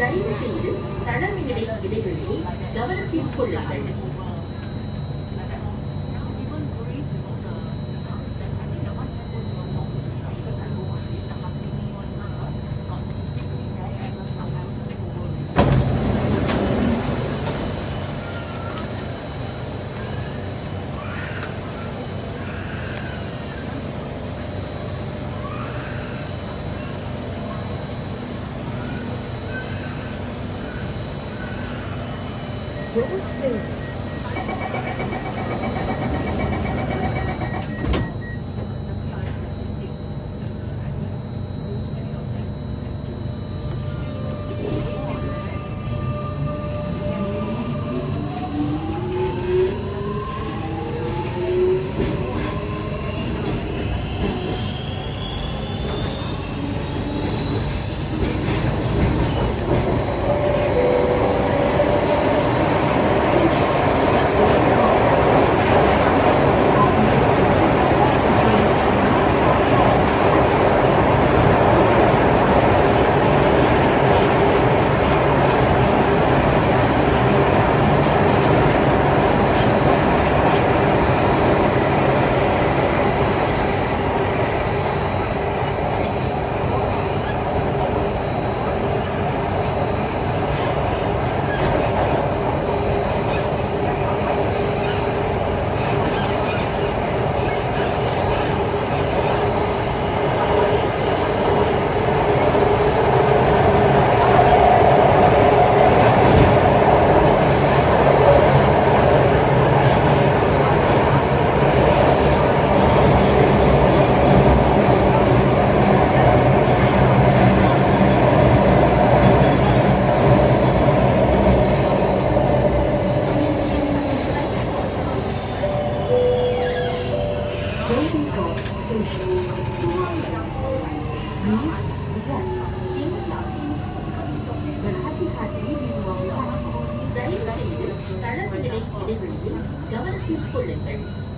தயவு செய்து தளர்வினை இடைவெளியை கவனத்தில் கொள்ளுங்கள் What was this? 国宾路多公如此路，如：，请小心，注意安全。在一些国家，他们认为，政府是不廉洁的。